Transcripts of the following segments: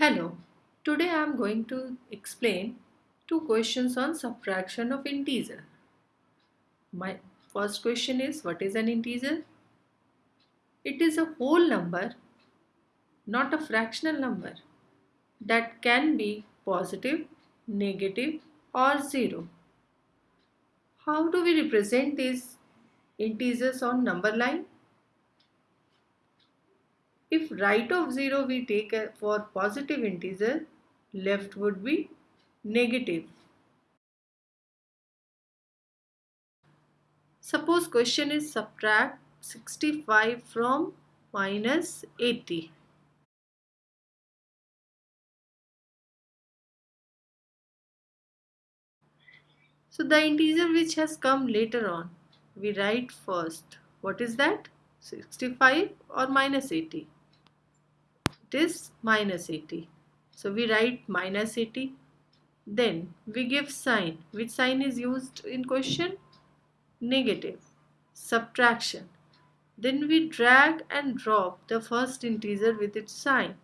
Hello, today I am going to explain two questions on subtraction of integer. My first question is what is an integer? It is a whole number, not a fractional number that can be positive, negative or zero. How do we represent these integers on number line? If right of 0 we take for positive integer, left would be negative. Suppose question is subtract 65 from minus 80. So the integer which has come later on, we write first. What is that? 65 or minus 80? Is minus 80. So we write minus 80. Then we give sign. Which sign is used in question? Negative. Subtraction. Then we drag and drop the first integer with its sign.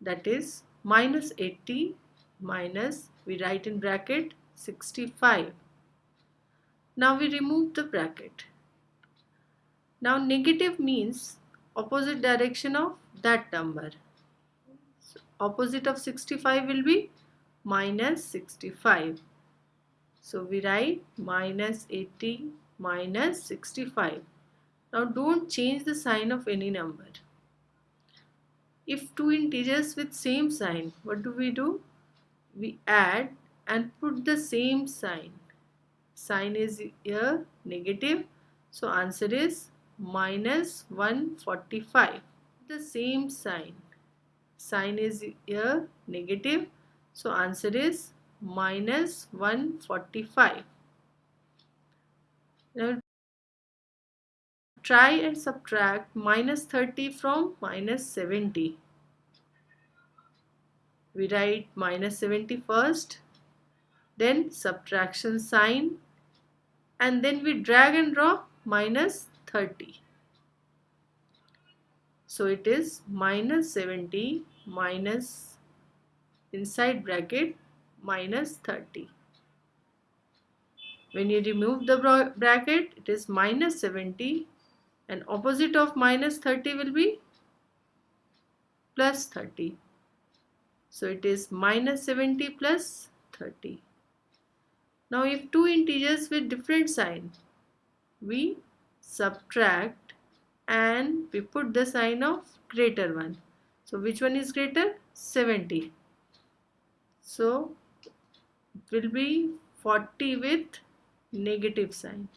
That is minus 80 minus we write in bracket 65. Now we remove the bracket. Now negative means opposite direction of that number. So opposite of 65 will be minus 65. So we write minus 80 minus 65. Now don't change the sign of any number. If two integers with same sign, what do we do? We add and put the same sign. Sign is here negative. So answer is minus 145 the same sign. Sign is here negative. So answer is minus 145 now try and subtract minus 30 from minus 70 we write minus 70 first then subtraction sign and then we drag and drop minus 30. So it is minus 70 minus inside bracket minus 30. When you remove the bracket, it is minus 70 and opposite of minus 30 will be plus 30. So it is minus 70 plus 30. Now if two integers with different sign, we subtract and we put the sign of greater one. So which one is greater? 70 so it will be 40 with negative sign